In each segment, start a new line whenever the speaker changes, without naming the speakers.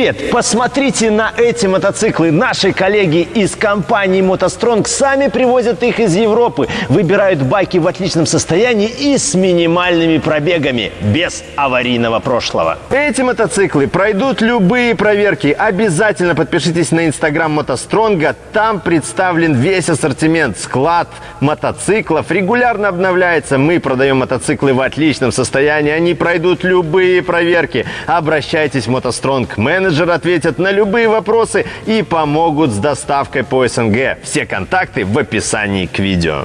привет! Посмотрите на эти мотоциклы. Наши коллеги из компании «МотоСтронг» сами привозят их из Европы. Выбирают байки в отличном состоянии и с минимальными пробегами, без аварийного прошлого. Эти мотоциклы пройдут любые проверки. Обязательно подпишитесь на инстаграм «МотоСтронга». Там представлен весь ассортимент, склад мотоциклов. Регулярно обновляется. Мы продаем мотоциклы в отличном состоянии. Они пройдут любые проверки. Обращайтесь в «МотоСтронг». Менеджер ответят на любые вопросы и помогут с доставкой по СНГ. Все контакты в описании к видео.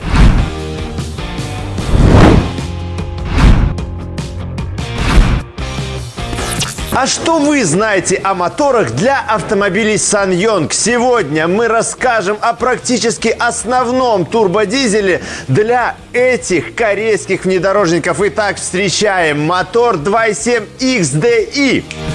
А что вы знаете о моторах для автомобилей Саньонг? Сегодня мы расскажем о практически основном турбодизеле для этих корейских внедорожников. Итак, встречаем мотор 2.7 XDI.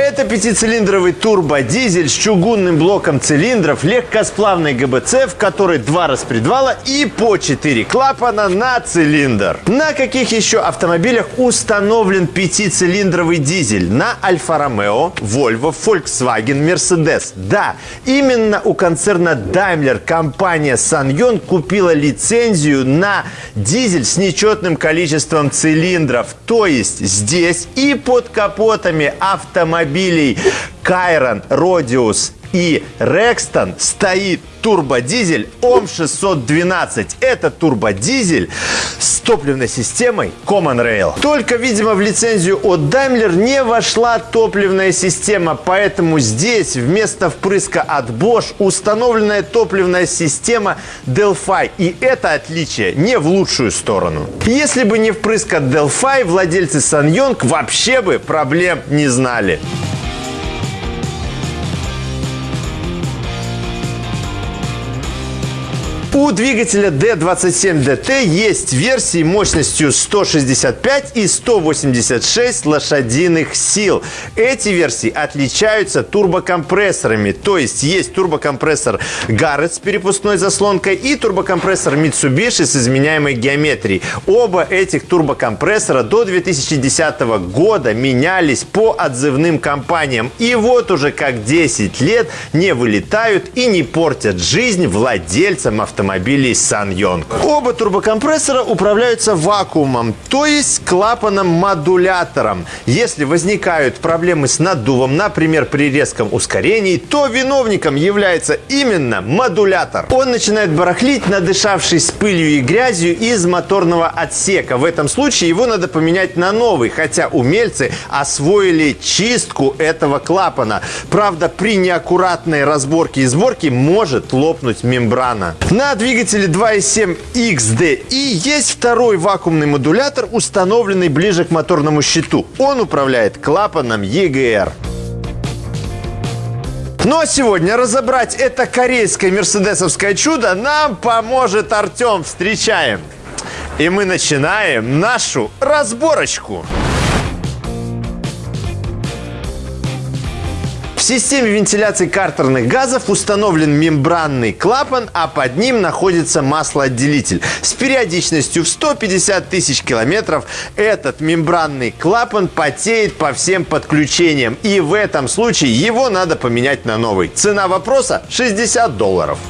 Это пятицилиндровый турбодизель с чугунным блоком цилиндров, легкосплавной ГБЦ, в которой два распредвала и по 4 клапана на цилиндр. На каких еще автомобилях установлен пятицилиндровый дизель? На Альфа-Ромео, Volvo, Volkswagen, Mercedes. Да, именно у концерна Daimler компания Sanyon купила лицензию на дизель с нечетным количеством цилиндров. То есть здесь и под капотами автомобиля автомобилей Кайрон, Родиус и Рекстон стоит турбодизель ОМ-612. Это турбодизель с топливной системой Common Rail. Только, видимо, в лицензию от Daimler не вошла топливная система, поэтому здесь вместо впрыска от Bosch установленная топливная система Delphi. И это отличие не в лучшую сторону. Если бы не впрыск от Delphi, владельцы Sanyong вообще бы проблем не знали. У двигателя D27DT есть версии мощностью 165 и 186 лошадиных сил. Эти версии отличаются турбокомпрессорами, то есть есть турбокомпрессор Garrett с перепускной заслонкой и турбокомпрессор Mitsubishi с изменяемой геометрией. Оба этих турбокомпрессора до 2010 года менялись по отзывным компаниям. И вот уже как 10 лет не вылетают и не портят жизнь владельцам автомобиля автомобилей Саньонг. Оба турбокомпрессора управляются вакуумом, то есть клапаном-модулятором. Если возникают проблемы с наддувом, например, при резком ускорении, то виновником является именно модулятор. Он начинает барахлить, надышавшись пылью и грязью из моторного отсека. В этом случае его надо поменять на новый, хотя умельцы освоили чистку этого клапана. Правда, при неаккуратной разборке и сборке может лопнуть мембрана. На на двигателе 2.7 XDI есть второй вакуумный модулятор, установленный ближе к моторному щиту. Он управляет клапаном EGR. Ну а сегодня разобрать это корейское мерседесовское чудо нам поможет Артем. Встречаем! И мы начинаем нашу разборочку. Системе вентиляции картерных газов установлен мембранный клапан, а под ним находится маслоотделитель. С периодичностью в 150 тысяч километров этот мембранный клапан потеет по всем подключениям. И в этом случае его надо поменять на новый. Цена вопроса 60 долларов.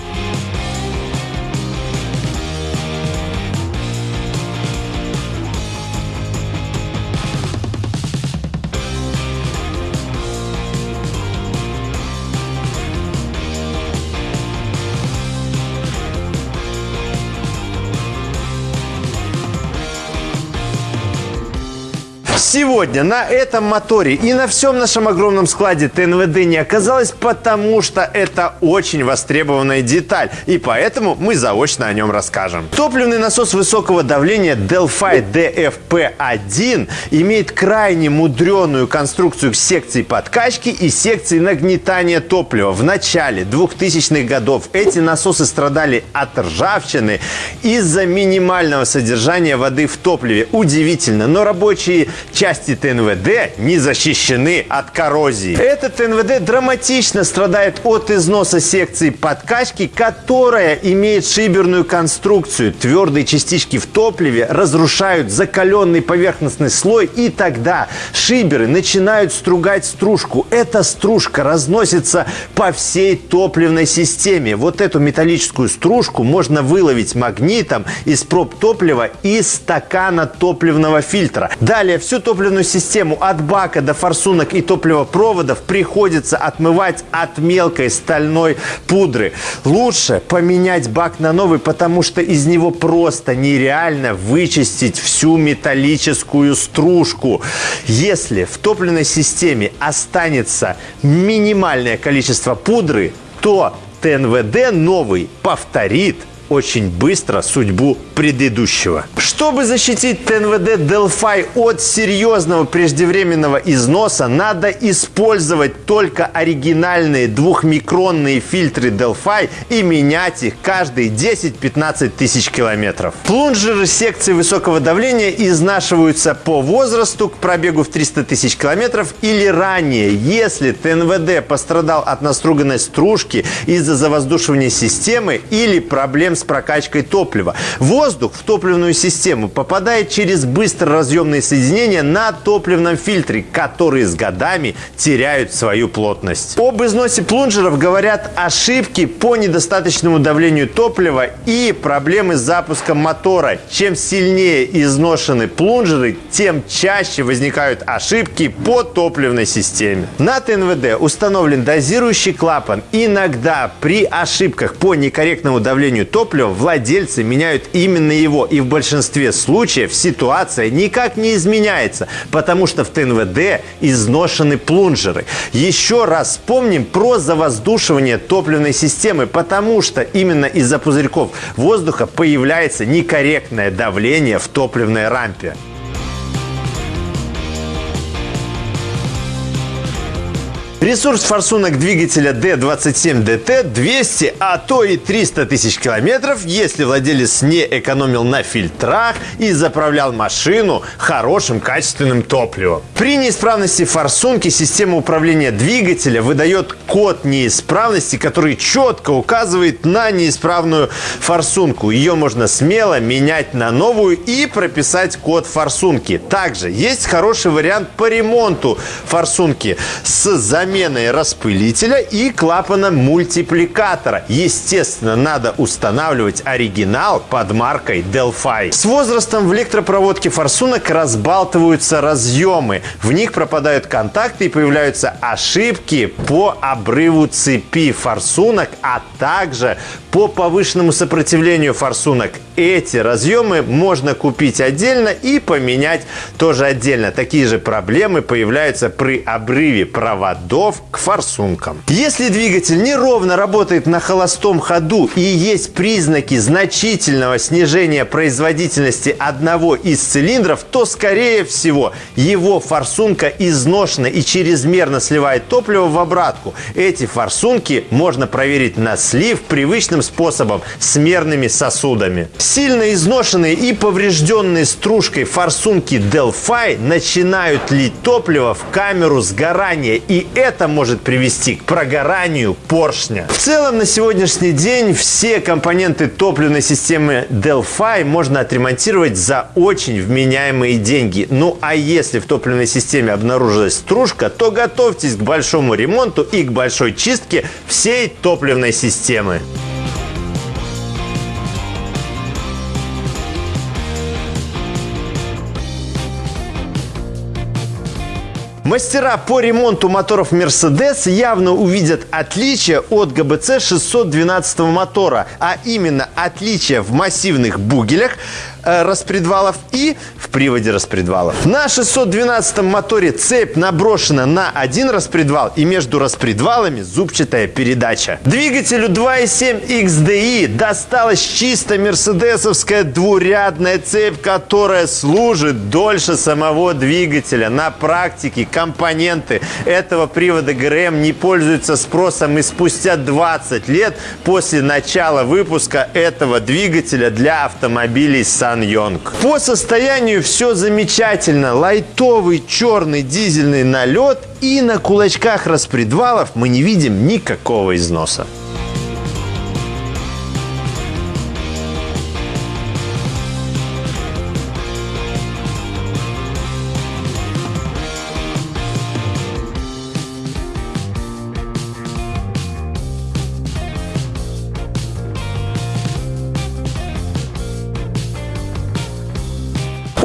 Сегодня на этом моторе и на всем нашем огромном складе ТНВД не оказалось, потому что это очень востребованная деталь. И поэтому мы заочно о нем расскажем. Топливный насос высокого давления Delphi DFP-1 имеет крайне мудреную конструкцию секций подкачки и секций нагнетания топлива. В начале 2000-х годов эти насосы страдали от ржавчины из-за минимального содержания воды в топливе. Удивительно, но рабочие части ТНВД не защищены от коррозии. Этот ТНВД драматично страдает от износа секции подкачки, которая имеет шиберную конструкцию. Твердые частички в топливе разрушают закаленный поверхностный слой, и тогда шиберы начинают стругать стружку. Эта стружка разносится по всей топливной системе. Вот эту металлическую стружку можно выловить магнитом из проб топлива и стакана топливного фильтра. Далее всю топливную систему от бака до форсунок и топливопроводов приходится отмывать от мелкой стальной пудры. Лучше поменять бак на новый, потому что из него просто нереально вычистить всю металлическую стружку. Если в топливной системе останется минимальное количество пудры, то ТНВД новый повторит очень быстро судьбу предыдущего. Чтобы защитить ТНВД Delphi от серьезного преждевременного износа, надо использовать только оригинальные двухмикронные фильтры Delphi и менять их каждые 10-15 тысяч километров. Плунжеры секции высокого давления изнашиваются по возрасту к пробегу в 300 тысяч километров или ранее, если ТНВД пострадал от наструганной стружки из-за завоздушивания системы или проблем с прокачкой топлива. Воздух в топливную систему попадает через быстроразъемные соединения на топливном фильтре, которые с годами теряют свою плотность. Об износе плунжеров говорят ошибки по недостаточному давлению топлива и проблемы с запуском мотора. Чем сильнее изношены плунжеры, тем чаще возникают ошибки по топливной системе. На ТНВД установлен дозирующий клапан. Иногда при ошибках по некорректному давлению топлива топлива владельцы меняют именно его. И в большинстве случаев ситуация никак не изменяется, потому что в ТНВД изношены плунжеры. Еще раз вспомним про завоздушивание топливной системы, потому что именно из-за пузырьков воздуха появляется некорректное давление в топливной рампе. Ресурс форсунок двигателя D27DT 200, а то и 300 тысяч километров, если владелец не экономил на фильтрах и заправлял машину хорошим качественным топливом. При неисправности форсунки система управления двигателя выдает код неисправности, который четко указывает на неисправную форсунку. Ее можно смело менять на новую и прописать код форсунки. Также есть хороший вариант по ремонту форсунки с заменой заменой распылителя и клапана мультипликатора. Естественно, надо устанавливать оригинал под маркой Delphi. С возрастом в электропроводке форсунок разбалтываются разъемы. В них пропадают контакты и появляются ошибки по обрыву цепи форсунок, а также по повышенному сопротивлению форсунок. Эти разъемы можно купить отдельно и поменять тоже отдельно. Такие же проблемы появляются при обрыве проводов к форсункам. Если двигатель неровно работает на холостом ходу и есть признаки значительного снижения производительности одного из цилиндров, то, скорее всего, его форсунка изношена и чрезмерно сливает топливо в обратку. Эти форсунки можно проверить на слив привычным способом с мерными сосудами. Сильно изношенные и поврежденные стружкой форсунки Delphi начинают лить топливо в камеру сгорания, и это может привести к прогоранию поршня. В целом на сегодняшний день все компоненты топливной системы Delphi можно отремонтировать за очень вменяемые деньги. Ну а если в топливной системе обнаружилась стружка, то готовьтесь к большому ремонту и к большой чистке всей топливной системы. Мастера по ремонту моторов Mercedes явно увидят отличие от ГБЦ 612 мотора, а именно отличие в массивных бугелях, распредвалов и в приводе распредвалов. На 612 моторе цепь наброшена на один распредвал и между распредвалами зубчатая передача. Двигателю 2.7 XDI досталась чисто мерседесовская двурядная цепь, которая служит дольше самого двигателя. На практике компоненты этого привода ГРМ не пользуются спросом и спустя 20 лет после начала выпуска этого двигателя для автомобилей с Саньонг. По состоянию все замечательно. Лайтовый черный дизельный налет и на кулачках распредвалов мы не видим никакого износа.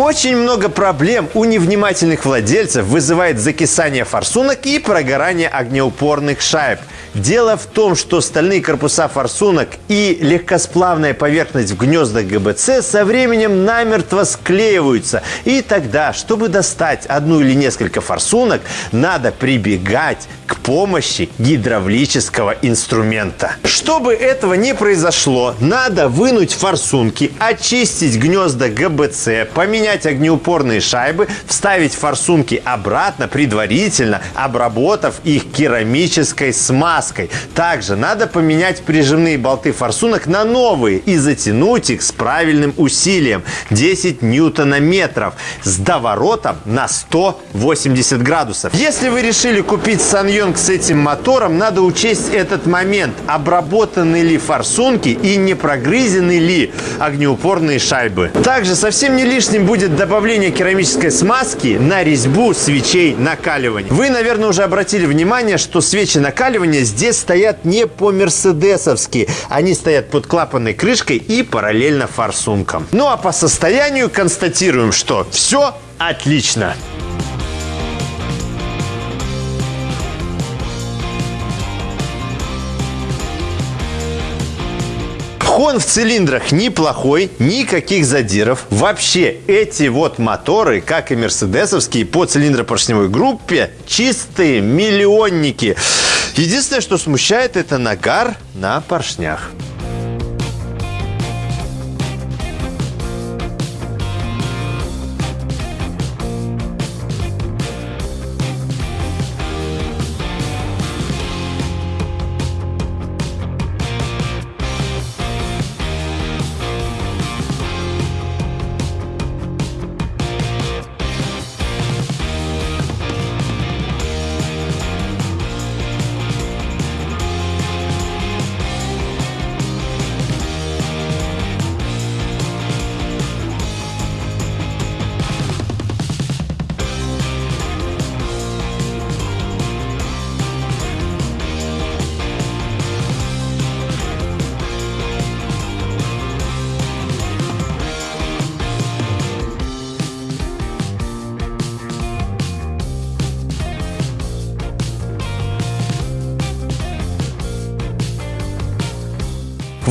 Очень много проблем у невнимательных владельцев вызывает закисание форсунок и прогорание огнеупорных шайб – Дело в том, что стальные корпуса форсунок и легкосплавная поверхность в гнездах ГБЦ со временем намертво склеиваются. И тогда, чтобы достать одну или несколько форсунок, надо прибегать к помощи гидравлического инструмента. Чтобы этого не произошло, надо вынуть форсунки, очистить гнезда ГБЦ, поменять огнеупорные шайбы, вставить форсунки обратно, предварительно обработав их керамической смазкой. Также надо поменять прижимные болты форсунок на новые и затянуть их с правильным усилием 10 ньютонометров с доворотом на 180 градусов. Если вы решили купить Саньонг с этим мотором, надо учесть этот момент. Обработаны ли форсунки и не прогрызены ли огнеупорные шайбы. Также совсем не лишним будет добавление керамической смазки на резьбу свечей накаливания. Вы, наверное, уже обратили внимание, что свечи накаливания здесь стоят не по-мерседесовски. Они стоят под клапанной крышкой и параллельно форсункам. Ну а по состоянию констатируем, что все отлично. Хон в цилиндрах неплохой, никаких задиров. Вообще, эти вот моторы, как и мерседесовские, по цилиндропоршневой группе, чистые миллионники. Единственное, что смущает, это нагар на поршнях.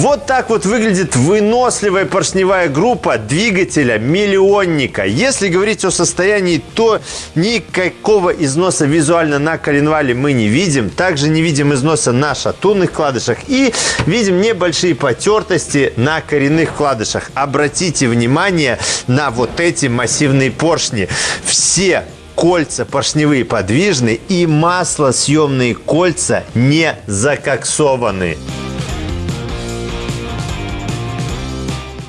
Вот так вот выглядит выносливая поршневая группа двигателя миллионника. Если говорить о состоянии, то никакого износа визуально на коленвале мы не видим. Также не видим износа на шатунных вкладышах и видим небольшие потертости на коренных вкладышах. Обратите внимание на вот эти массивные поршни. Все кольца поршневые подвижны и маслосъемные кольца не закоксованы.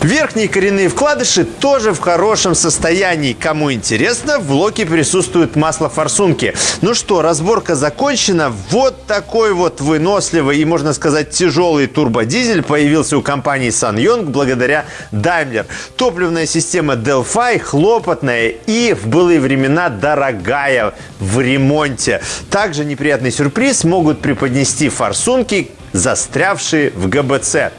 Верхние коренные вкладыши тоже в хорошем состоянии. Кому интересно, в блоке присутствует масло форсунки. Ну что, разборка закончена. Вот такой вот выносливый и, можно сказать, тяжелый турбодизель появился у компании SsangYong благодаря Daimler. Топливная система Delphi хлопотная и в былые времена дорогая в ремонте. Также неприятный сюрприз могут преподнести форсунки, застрявшие в ГБЦ.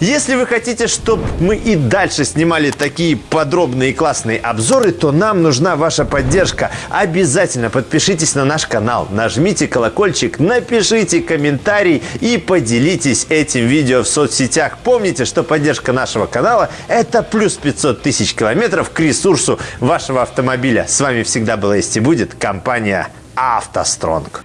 Если вы хотите, чтобы мы и дальше снимали такие подробные и классные обзоры, то нам нужна ваша поддержка. Обязательно подпишитесь на наш канал, нажмите колокольчик, напишите комментарий и поделитесь этим видео в соцсетях. Помните, что поддержка нашего канала – это плюс 500 тысяч километров к ресурсу вашего автомобиля. С вами всегда была есть и будет компания «АвтоСтронг».